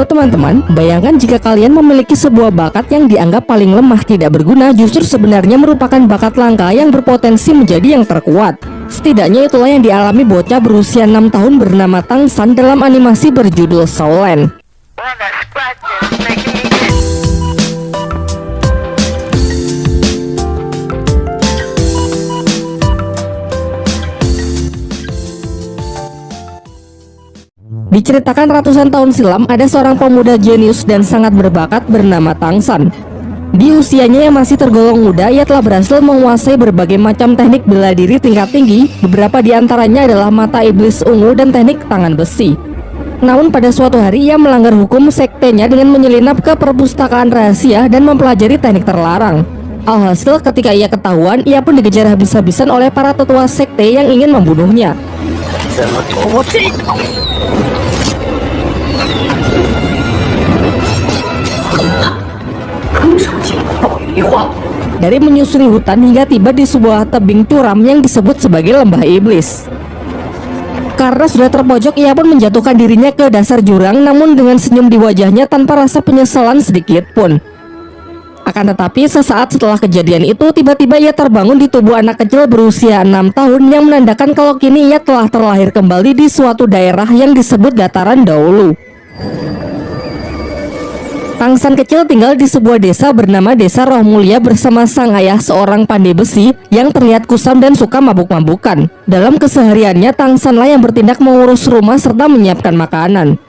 Halo teman-teman, bayangkan jika kalian memiliki sebuah bakat yang dianggap paling lemah tidak berguna justru sebenarnya merupakan bakat langka yang berpotensi menjadi yang terkuat. Setidaknya itulah yang dialami bocah berusia 6 tahun bernama Tangsan dalam animasi berjudul Soulland. Diceritakan ratusan tahun silam, ada seorang pemuda jenius dan sangat berbakat bernama Tangsan. Di usianya yang masih tergolong muda, ia telah berhasil menguasai berbagai macam teknik bela diri tingkat tinggi. Beberapa di antaranya adalah mata iblis ungu dan teknik tangan besi. Namun pada suatu hari ia melanggar hukum sektenya dengan menyelinap ke perpustakaan rahasia dan mempelajari teknik terlarang. Alhasil ketika ia ketahuan, ia pun dikejar habis-habisan oleh para tetua sekte yang ingin membunuhnya. Dari menyusuri hutan hingga tiba di sebuah tebing curam yang disebut sebagai lembah iblis. Karena sudah terpojok, ia pun menjatuhkan dirinya ke dasar jurang namun dengan senyum di wajahnya tanpa rasa penyesalan sedikit pun. Akan tetapi sesaat setelah kejadian itu tiba-tiba ia terbangun di tubuh anak kecil berusia 6 tahun yang menandakan kalau kini ia telah terlahir kembali di suatu daerah yang disebut dataran dahulu. Tangsan kecil tinggal di sebuah desa bernama Desa Roh Mulia bersama sang ayah seorang pandai besi yang terlihat kusam dan suka mabuk-mabukan. Dalam kesehariannya, Tangsanlah yang bertindak mengurus rumah serta menyiapkan makanan.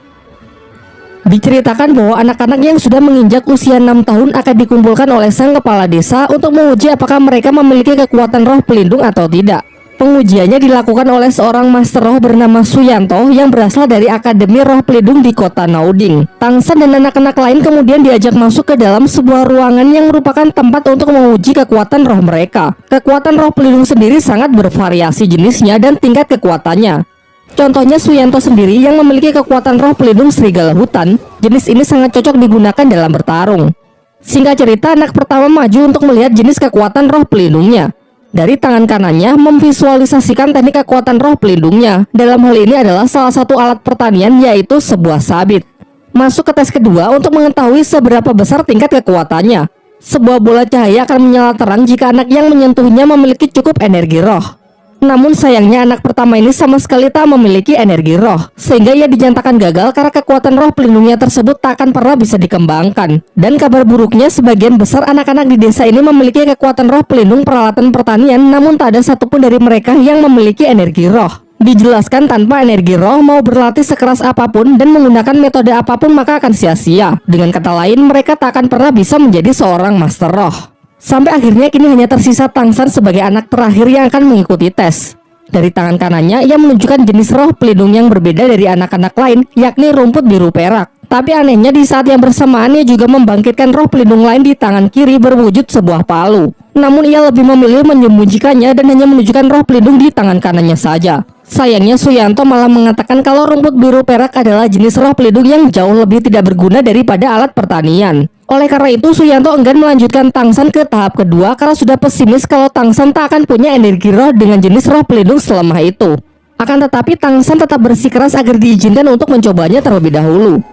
Diceritakan bahwa anak-anak yang sudah menginjak usia 6 tahun akan dikumpulkan oleh sang kepala desa untuk menguji apakah mereka memiliki kekuatan roh pelindung atau tidak. Pengujiannya dilakukan oleh seorang master roh bernama Suyanto yang berasal dari Akademi Roh Pelindung di kota Nauding. Tangsan dan anak-anak lain kemudian diajak masuk ke dalam sebuah ruangan yang merupakan tempat untuk menguji kekuatan roh mereka. Kekuatan roh pelindung sendiri sangat bervariasi jenisnya dan tingkat kekuatannya. Contohnya Suyanto sendiri yang memiliki kekuatan roh pelindung serigala hutan, jenis ini sangat cocok digunakan dalam bertarung. Singkat cerita, anak pertama maju untuk melihat jenis kekuatan roh pelindungnya. Dari tangan kanannya memvisualisasikan teknik kekuatan roh pelindungnya. Dalam hal ini adalah salah satu alat pertanian yaitu sebuah sabit. Masuk ke tes kedua untuk mengetahui seberapa besar tingkat kekuatannya. Sebuah bola cahaya akan menyala terang jika anak yang menyentuhnya memiliki cukup energi roh. Namun sayangnya anak pertama ini sama sekali tak memiliki energi roh, sehingga ia dinyatakan gagal karena kekuatan roh pelindungnya tersebut tak akan pernah bisa dikembangkan. Dan kabar buruknya sebagian besar anak-anak di desa ini memiliki kekuatan roh pelindung peralatan pertanian, namun tak ada satupun dari mereka yang memiliki energi roh. Dijelaskan tanpa energi roh mau berlatih sekeras apa pun dan menggunakan metode apa pun maka akan sia-sia. Dengan kata lain mereka tak akan pernah bisa menjadi seorang master roh. Sampai akhirnya kini hanya tersisa Tangsan sebagai anak terakhir yang akan mengikuti tes. Dari tangan kanannya, ia menunjukkan jenis roh pelindung yang berbeda dari anak-anak lain, yakni rumput biru perak. Tapi anehnya di saat yang bersamaan ia juga membangkitkan roh pelindung lain di tangan kiri berwujud sebuah palu. Namun ia lebih memilih menyembunyikannya dan hanya menunjukkan roh pelindung di tangan kanannya saja. Sayangnya Suyanto malah mengatakan kalau rumput biru perak adalah jenis roh pelindung yang jauh lebih tidak berguna daripada alat pertanian. Oleh karena itu, Suyanto enggan melanjutkan Tangsan ke tahap kedua karena sudah pesimis kalau Tangsan tak akan punya energi roh dengan jenis roh pelindung selemah itu. Akan tetapi Tangsan tetap bersikeras agar diizinkan untuk mencobanya terlebih dahulu.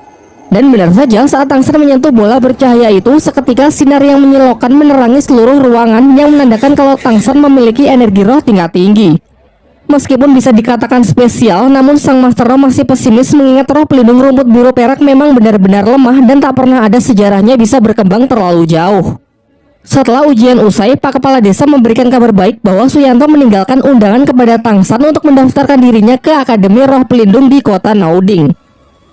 Dan benar saja saat Tangsan menyentuh bola bercahaya itu, seketika sinar yang menyilaukan menerangi seluruh ruangan yang menandakan kalau Tangsan memiliki energi roh tingkat tinggi. Meskipun bisa dikatakan spesial, namun sang Master Roh masih pesimis mengingat roh pelindung rumput biru perak memang benar-benar lemah dan tak pernah ada sejarahnya bisa berkembang terlalu jauh. Setelah ujian usai, Pak Kepala Desa memberikan kabar baik bahwa Suyanto meninggalkan undangan kepada Tangsan untuk mendaftarkan dirinya ke Akademi Roh Pelindung di kota Nauding.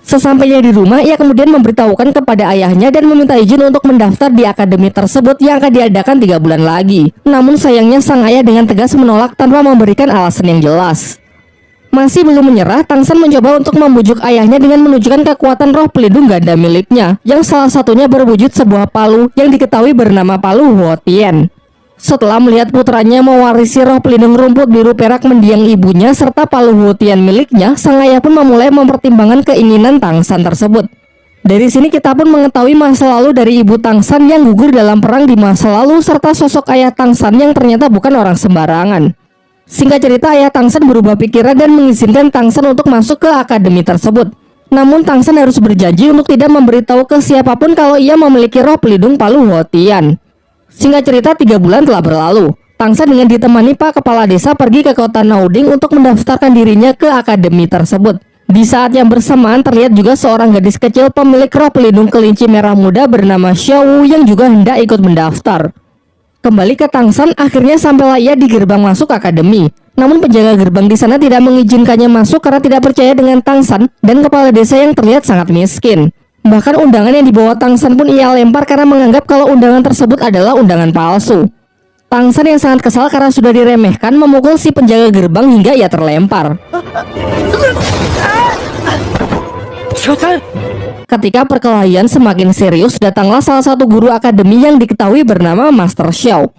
Sesampainya di rumah, ia kemudian memberitahukan kepada ayahnya dan meminta izin untuk mendaftar di akademi tersebut yang akan diadakan tiga bulan lagi. Namun sayangnya sang ayah dengan tegas menolak tanpa memberikan alasan yang jelas. Masih belum menyerah, Tangsan mencoba untuk membujuk ayahnya dengan menunjukkan kekuatan roh pelindung ganda miliknya, yang salah satunya berwujud sebuah palu yang diketahui bernama palu Huotien. Setelah melihat putranya mewarisi roh pelindung rumput biru perak mendiang ibunya serta palu hutian miliknya, sang ayah pun memulai mempertimbangkan keinginan Tangsan tersebut. Dari sini kita pun mengetahui masa lalu dari ibu Tangsan yang gugur dalam perang di masa lalu serta sosok ayah Tangsan yang ternyata bukan orang sembarangan. Singkat cerita, ayah Tangsan berubah pikiran dan mengizinkan Tangsan untuk masuk ke akademi tersebut. Namun Tang San harus berjanji untuk tidak memberitahu ke siapa pun kalau ia memiliki roh pelindung Palu Hotian. Singkat cerita tiga bulan telah berlalu. Tang San dengan ditemani Pak Kepala Desa pergi ke kota Nauding untuk mendaftarkan dirinya ke akademi tersebut. Di saat yang bersamaan terlihat juga seorang gadis kecil pemilik roh pelindung kelinci merah muda bernama Xiao yang juga hendak ikut mendaftar. Kembali ke Tangsan, akhirnya sampailah ia di gerbang masuk akademi. Namun penjaga gerbang di sana tidak mengizinkannya masuk karena tidak percaya dengan Tangsan dan kepala desa yang terlihat sangat miskin. Bahkan undangan yang dibawa Tangsan pun ia lempar karena menganggap kalau undangan tersebut adalah undangan palsu. Tangsan yang sangat kesal karena sudah diremehkan memukul si penjaga gerbang hingga ia terlempar. Ketika perkelahian semakin serius, datanglah salah satu guru akademi yang diketahui bernama Master Xiao.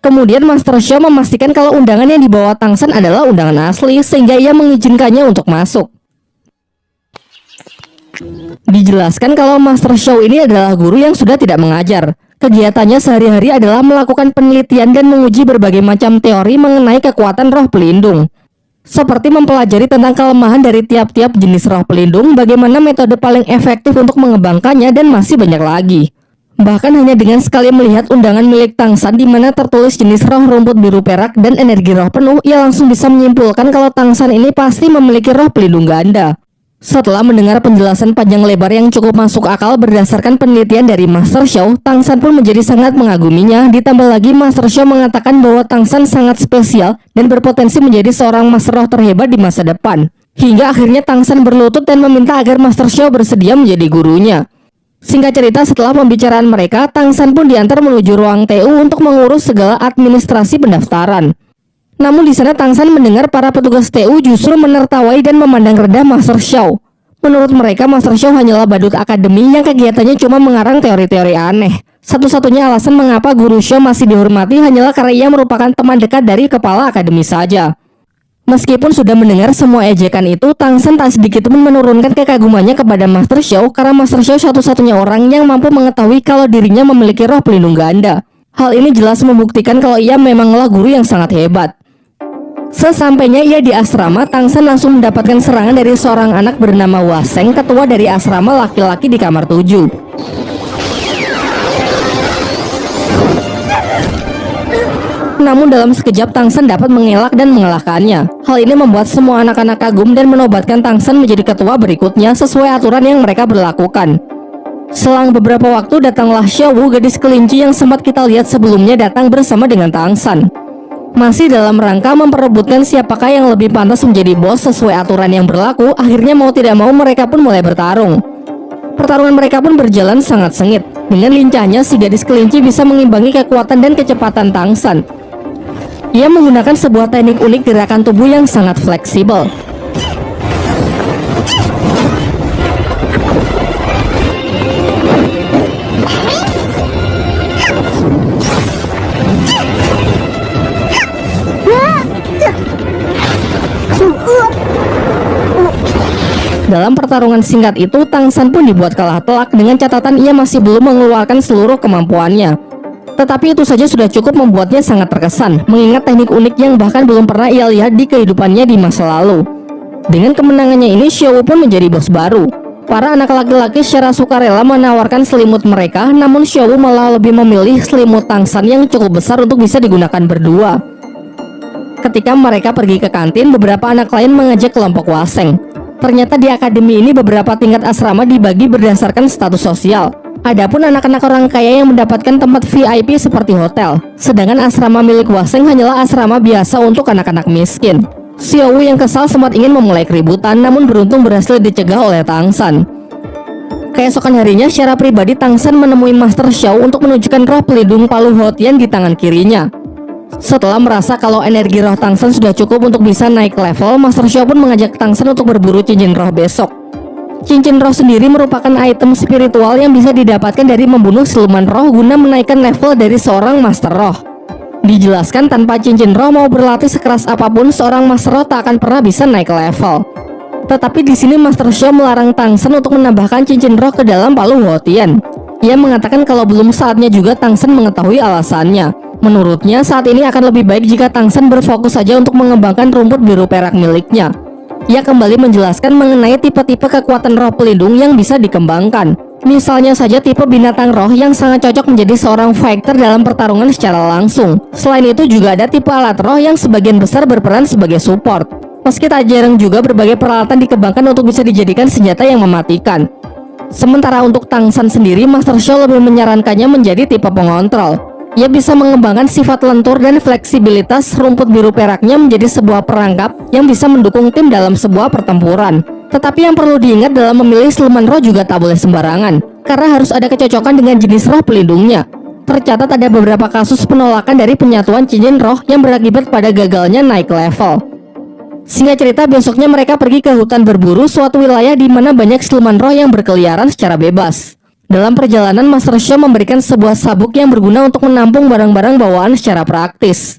Kemudian Master Xiao memastikan kalau undangan yang dibawa Tangsan adalah undangan asli, sehingga ia mengizinkannya untuk masuk. Dijelaskan kalau Master Xiao ini adalah guru yang sudah tidak mengajar. Kegiatannya sehari-hari adalah melakukan penelitian dan menguji berbagai macam teori mengenai kekuatan roh pelindung seperti mempelajari tentang kelemahan dari tiap-tiap jenis roh pelindung, bagaimana metode paling efektif untuk mengembangkannya, dan masih banyak lagi. Bahkan hanya dengan sekali melihat undangan milik Tangsan di mana tertulis jenis roh rumput biru perak dan energi roh penuh, ia langsung bisa menyimpulkan kalau Tangsan ini pasti memiliki roh pelindung ganda. Setelah mendengar penjelasan panjang lebar yang cukup masuk akal berdasarkan penelitian dari Master Show, Tangsan pun menjadi sangat mengaguminya. Ditambah lagi Master Show mengatakan bahwa Tangsan sangat spesial dan berpotensi menjadi seorang Master Roh terhebat di masa depan. Hingga akhirnya Tangsan berlutut dan meminta agar Master Show bersedia menjadi gurunya. Singkat cerita setelah pembicaraan mereka, Tangsan pun diantar menuju ruang TU untuk mengurus segala administrasi pendaftaran. Namun di sana Tangsan mendengar para petugas TU justru menertawai dan memandang rendah Master Xiao. Menurut mereka, Master Xiao hanyalah badut akademi yang kegiatannya cuma mengarang teori-teori aneh. Satu-satunya alasan mengapa Guru Xiao masih dihormati hanyalah karena ia merupakan teman dekat dari kepala akademi saja. Meskipun sudah mendengar semua ejekan itu, Tangsan tak sedikit pun menurunkan kekagumannya kepada Master Xiao karena Master Xiao satu-satunya orang yang mampu mengetahui kalau dirinya memiliki roh pelindung ganda. Hal ini jelas membuktikan kalau ia memanglah guru yang sangat hebat. Sesampainya ia di asrama, Tangsan langsung mendapatkan serangan dari seorang anak bernama Waseng, ketua dari asrama laki-laki di kamar 7. Namun dalam sekejap Tangsan dapat mengelak dan mengalahkannya. Hal ini membuat semua anak-anak kagum dan menobatkan Tangsan menjadi ketua berikutnya sesuai aturan yang mereka berlakukan. Selang beberapa waktu datanglah Xiaowu gadis kelinci yang sempat kita lihat sebelumnya datang bersama dengan Tangsan masih dalam rangka memperebutkan siapakah yang lebih pantas menjadi bos sesuai aturan yang berlaku, akhirnya mau tidak mau mereka pun mulai bertarung. Pertarungan mereka pun berjalan sangat sengit. Dengan lincahnya, si gadis kelinci bisa mengimbangi kekuatan dan kecepatan Tangsan. Ia menggunakan sebuah teknik unik gerakan tubuh yang sangat fleksibel. Dalam pertarungan singkat itu, Tang San pun dibuat kalah telak dengan catatan ia masih belum mengeluarkan seluruh kemampuannya. Tetapi itu saja sudah cukup membuatnya sangat terkesan, mengingat teknik unik yang bahkan belum pernah ia lihat di kehidupannya di masa lalu. Dengan kemenangannya ini, Xiao pun menjadi bos baru. Para anak laki-laki secara sukarela menawarkan selimut mereka, namun Xiao malah lebih memilih selimut Tang San yang cukup besar untuk bisa digunakan berdua. Ketika mereka pergi ke kantin, beberapa anak lain mengajak kelompok Waseng. Ternyata di akademi ini beberapa tingkat asrama dibagi berdasarkan status sosial. Adapun anak-anak orang kaya yang mendapatkan tempat VIP seperti hotel. Sedangkan asrama milik Waseng hanyalah asrama biasa untuk anak-anak miskin. Xiao yang kesal sempat ingin memulai keributan namun beruntung berhasil dicegah oleh Tang San. Keesokan harinya secara pribadi Tang San menemui Master Xiao untuk menunjukkan roh pelindung Palu Hotian di tangan kirinya. Setelah merasa kalau energi roh Tangsen sudah cukup untuk bisa naik level, Master Xiao pun mengajak Tangsen untuk berburu cincin roh besok. Cincin roh sendiri merupakan item spiritual yang bisa didapatkan dari membunuh siluman roh guna menaikkan level dari seorang Master Roh. Dijelaskan tanpa cincin roh mau berlatih sekeras apa pun, seorang Master Roh tak akan pernah bisa naik level. Tetapi di sini Master Xiao melarang Tangsen untuk menambahkan cincin roh ke dalam palu Huotian. Ia mengatakan kalau belum saatnya juga Tangsen mengetahui alasannya. Menurutnya saat ini akan lebih baik jika Tangsen berfokus saja untuk mengembangkan rumput biru perak miliknya. Ia kembali menjelaskan mengenai tipe-tipe kekuatan roh pelindung yang bisa dikembangkan. Misalnya saja tipe binatang roh yang sangat cocok menjadi seorang fighter dalam pertarungan secara langsung. Selain itu juga ada tipe alat roh yang sebagian besar berperan sebagai support. Meski tak jarang juga berbagai peralatan dikembangkan untuk bisa dijadikan senjata yang mematikan. Sementara untuk Tangsan sendiri, Master Show lebih menyarankannya menjadi tipe pengontrol. Ia bisa mengembangkan sifat lentur dan fleksibilitas rumput biru peraknya menjadi sebuah perangkap yang bisa mendukung tim dalam sebuah pertempuran. Tetapi yang perlu diingat dalam memilih siluman roh juga tak boleh sembarangan, karena harus ada kecocokan dengan jenis roh pelindungnya. Tercatat ada beberapa kasus penolakan dari penyatuan cincin roh yang berakibat pada gagalnya naik level. Singkat cerita, besoknya mereka pergi ke hutan berburu suatu wilayah di mana banyak siluman roh yang berkeliaran secara bebas. Dalam perjalanan, Master Shaw memberikan sebuah sabuk yang berguna untuk menampung barang-barang bawaan secara praktis.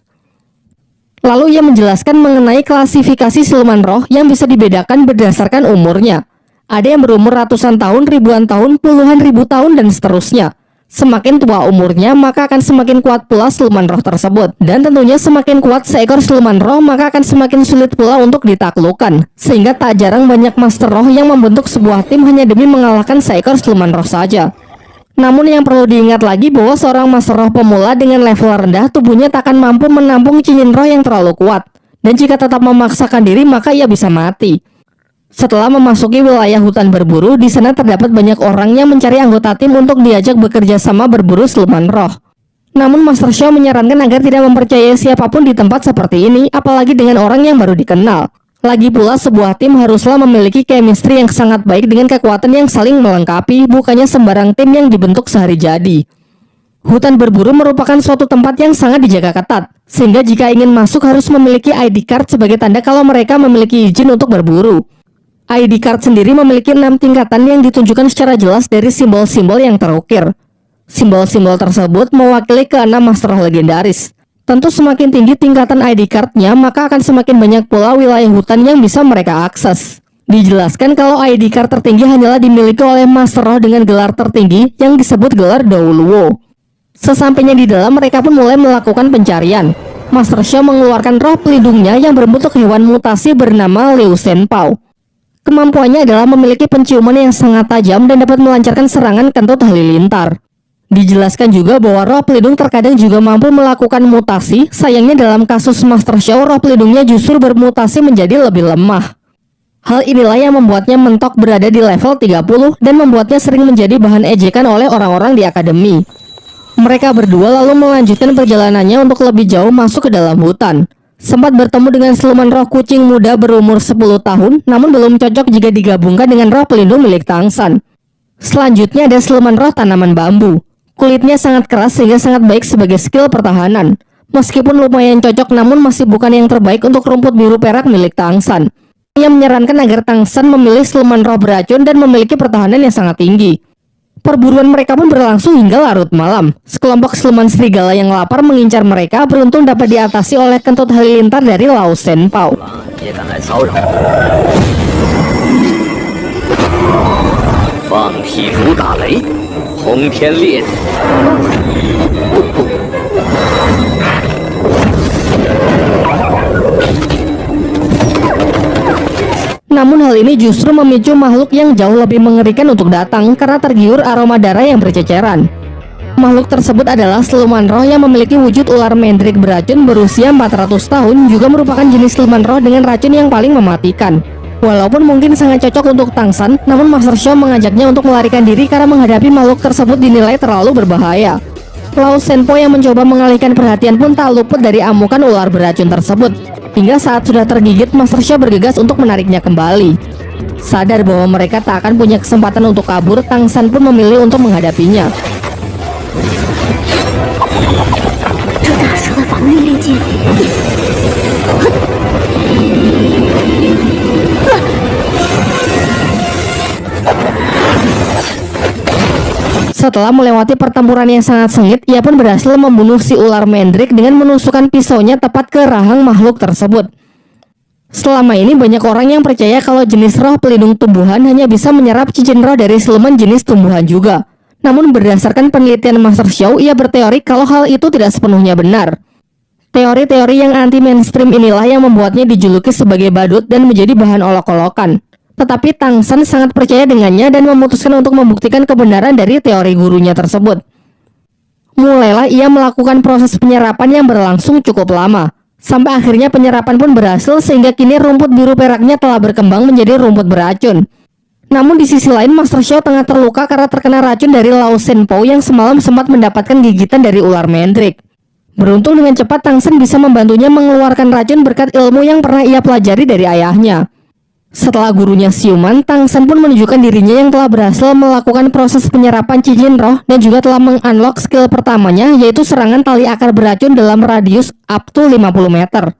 Lalu ia menjelaskan mengenai klasifikasi siluman roh yang bisa dibedakan berdasarkan umurnya. Ada yang berumur ratusan tahun, ribuan tahun, puluhan ribu tahun, dan seterusnya. Semakin tua umurnya, maka akan semakin kuat pula siluman roh tersebut. Dan tentunya semakin kuat seekor siluman roh, maka akan semakin sulit pula untuk ditaklukkan. Sehingga tak jarang banyak master roh yang membentuk sebuah tim hanya demi mengalahkan seekor siluman roh saja. Namun yang perlu diingat lagi bahwa seorang master roh pemula dengan level rendah tubuhnya tak akan mampu menampung cincin roh yang terlalu kuat. Dan jika tetap memaksakan diri maka ia bisa mati. Setelah memasuki wilayah hutan berburu, di sana terdapat banyak orang yang mencari anggota tim untuk diajak bekerja sama berburu siluman roh. Namun Master Shaw menyarankan agar tidak mempercayai siapa pun di tempat seperti ini, apalagi dengan orang yang baru dikenal. Lagi pula sebuah tim haruslah memiliki chemistry yang sangat baik dengan kekuatan yang saling melengkapi, bukannya sembarang tim yang dibentuk sehari jadi. Hutan berburu merupakan suatu tempat yang sangat dijaga ketat, sehingga jika ingin masuk harus memiliki ID card sebagai tanda kalau mereka memiliki izin untuk berburu. ID card sendiri memiliki enam tingkatan yang ditunjukkan secara jelas dari simbol-simbol yang terukir. Simbol-simbol tersebut mewakili keenam master legendaris. Tentu semakin tinggi tingkatan ID cardnya, maka akan semakin banyak pula wilayah hutan yang bisa mereka akses. Dijelaskan kalau ID card tertinggi hanyalah dimiliki oleh Master Roh dengan gelar tertinggi yang disebut gelar Dauluo. Sesampainya di dalam, mereka pun mulai melakukan pencarian. Master Shaw mengeluarkan roh pelindungnya yang berbentuk hewan mutasi bernama Liu Senpao. Kemampuannya adalah memiliki penciuman yang sangat tajam dan dapat melancarkan serangan kentut halilintar. Dijelaskan juga bahwa roh pelindung terkadang juga mampu melakukan mutasi, sayangnya dalam kasus Master Show roh pelindungnya justru bermutasi menjadi lebih lemah. Hal inilah yang membuatnya mentok berada di level 30 dan membuatnya sering menjadi bahan ejekan oleh orang-orang di akademi. Mereka berdua lalu melanjutkan perjalanannya untuk lebih jauh masuk ke dalam hutan. Sempat bertemu dengan siluman roh kucing muda berumur 10 tahun, namun belum cocok jika digabungkan dengan roh pelindung milik Tangsan. Selanjutnya ada siluman roh tanaman bambu. Kulitnya sangat keras sehingga sangat baik sebagai skill pertahanan. Meskipun lumayan cocok namun masih bukan yang terbaik untuk rumput biru perak milik Tangsan. Ia menyarankan agar Tangsan memilih siluman roh beracun dan memiliki pertahanan yang sangat tinggi. Perburuan mereka pun berlangsung hingga larut malam. Sekelompok siluman serigala yang lapar mengincar mereka beruntung dapat diatasi oleh kentut halilintar dari Lao Senpao. 轰天 Namun hal ini justru memicu makhluk yang jauh lebih mengerikan untuk datang karena tergiur aroma darah yang berceceran. Makhluk tersebut adalah siluman roh yang memiliki wujud ular mendrik beracun berusia 400 tahun juga merupakan jenis siluman roh dengan racun yang paling mematikan. Walaupun mungkin sangat cocok untuk Tangsan, namun Master Shaw mengajaknya untuk melarikan diri karena menghadapi makhluk tersebut dinilai terlalu berbahaya. Lao Senpo yang mencoba mengalihkan perhatian pun tak luput dari amukan ular beracun tersebut. Hingga saat sudah tergigit, Master Shaw bergegas untuk menariknya kembali. Sadar bahwa mereka tak akan punya kesempatan untuk kabur, Tangsan pun memilih untuk menghadapinya. Setelah melewati pertempuran yang sangat sengit, ia pun berhasil membunuh si ular mendrik dengan menusukkan pisaunya tepat ke rahang makhluk tersebut. Selama ini banyak orang yang percaya kalau jenis roh pelindung tumbuhan hanya bisa menyerap cincin roh dari siluman jenis tumbuhan juga. Namun berdasarkan penelitian Master Show, ia berteori kalau hal itu tidak sepenuhnya benar. Teori-teori yang anti-mainstream inilah yang membuatnya dijuluki sebagai badut dan menjadi bahan olok-olokan. Tetapi Tang San sangat percaya dengannya dan memutuskan untuk membuktikan kebenaran dari teori gurunya tersebut. Mulailah ia melakukan proses penyerapan yang berlangsung cukup lama. Sampai akhirnya penyerapan pun berhasil sehingga kini rumput biru peraknya telah berkembang menjadi rumput beracun. Namun di sisi lain Master Xiao tengah terluka karena terkena racun dari Lao Shenpo yang semalam sempat mendapatkan gigitan dari ular mendrik. Beruntung dengan cepat Tang Sen bisa membantunya mengeluarkan racun berkat ilmu yang pernah ia pelajari dari ayahnya. Setelah gurunya siuman, Tang Sen pun menunjukkan dirinya yang telah berhasil melakukan proses penyerapan cincin roh dan juga telah mengunlock skill pertamanya yaitu serangan tali akar beracun dalam radius up to 50 meter.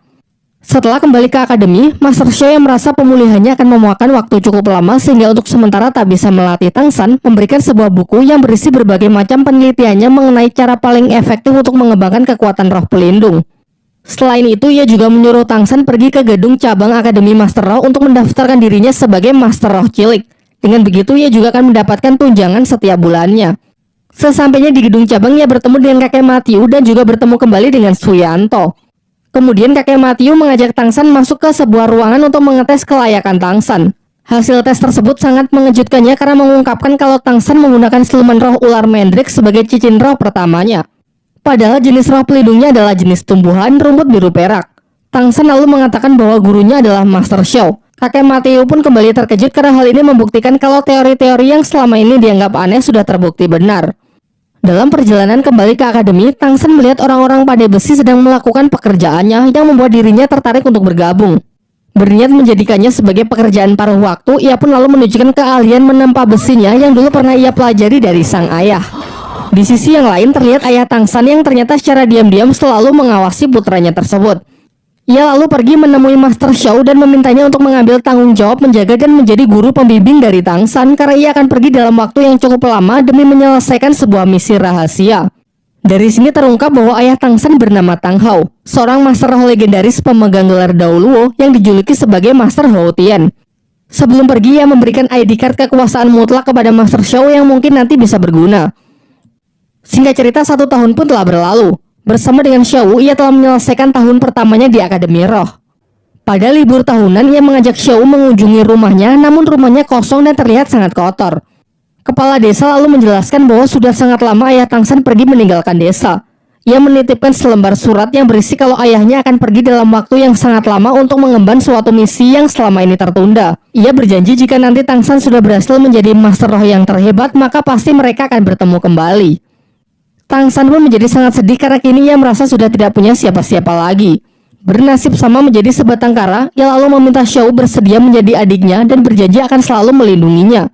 Setelah kembali ke akademi, Master Xiao yang merasa pemulihannya akan memakan waktu cukup lama sehingga untuk sementara tak bisa melatih Tang San memberikan sebuah buku yang berisi berbagai macam penelitiannya mengenai cara paling efektif untuk mengembangkan kekuatan roh pelindung. Selain itu, ia juga menyuruh Tang San pergi ke gedung cabang Akademi Master Roh untuk mendaftarkan dirinya sebagai Master Roh Cilik. Dengan begitu, ia juga akan mendapatkan tunjangan setiap bulannya. Sesampainya di gedung cabang, ia bertemu dengan kakek Matthew dan juga bertemu kembali dengan Suyanto. Kemudian kakek Matthew mengajak Tangsan masuk ke sebuah ruangan untuk mengetes kelayakan Tangsan. Hasil tes tersebut sangat mengejutkannya karena mengungkapkan kalau Tangsan menggunakan siluman roh ular Mendrik sebagai cincin roh pertamanya. Padahal jenis roh pelindungnya adalah jenis tumbuhan rumput biru perak. Tangsan lalu mengatakan bahwa gurunya adalah Master Xiao. Kakek Matthew pun kembali terkejut karena hal ini membuktikan kalau teori-teori yang selama ini dianggap aneh sudah terbukti benar. Dalam perjalanan kembali ke akademi, Tangsen melihat orang-orang pandai besi sedang melakukan pekerjaannya yang membuat dirinya tertarik untuk bergabung. Berniat menjadikannya sebagai pekerjaan paruh waktu, ia pun lalu menunjukkan keahlian menempa besinya yang dulu pernah ia pelajari dari sang ayah. Di sisi yang lain terlihat ayah Tangsan yang ternyata secara diam-diam selalu mengawasi putranya tersebut. Ia lalu pergi menemui Master Xiao dan memintanya untuk mengambil tanggung jawab menjaga dan menjadi guru pembimbing dari Tang San karena ia akan pergi dalam waktu yang cukup lama demi menyelesaikan sebuah misi rahasia. Dari sini terungkap bahwa ayah Tang San bernama Tang Hao, seorang master roh legendaris pemegang gelar Daoluo yang dijuluki sebagai Master Hao Tian. Sebelum pergi, ia memberikan ID card kekuasaan mutlak kepada Master Xiao yang mungkin nanti bisa berguna. Singkat cerita, satu tahun pun telah berlalu. Bersama dengan Xiao, ia telah menyelesaikan tahun pertamanya di Akademi Roh. Pada libur tahunan, ia mengajak Xiao mengunjungi rumahnya, namun rumahnya kosong dan terlihat sangat kotor. Kepala desa lalu menjelaskan bahwa sudah sangat lama ayah Tangsan pergi meninggalkan desa. Ia menitipkan selembar surat yang berisi kalau ayahnya akan pergi dalam waktu yang sangat lama untuk mengemban suatu misi yang selama ini tertunda. Ia berjanji jika nanti Tangsan sudah berhasil menjadi master roh yang terhebat, maka pasti mereka akan bertemu kembali. Tang San pun menjadi sangat sedih karena kini ia merasa sudah tidak punya siapa-siapa lagi. Bernasib sama menjadi sebatang kara, ia lalu meminta Xiao bersedia menjadi adiknya dan berjanji akan selalu melindunginya.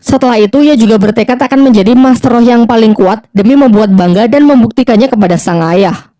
Setelah itu, ia juga bertekad akan menjadi master roh yang paling kuat demi membuat bangga dan membuktikannya kepada sang ayah.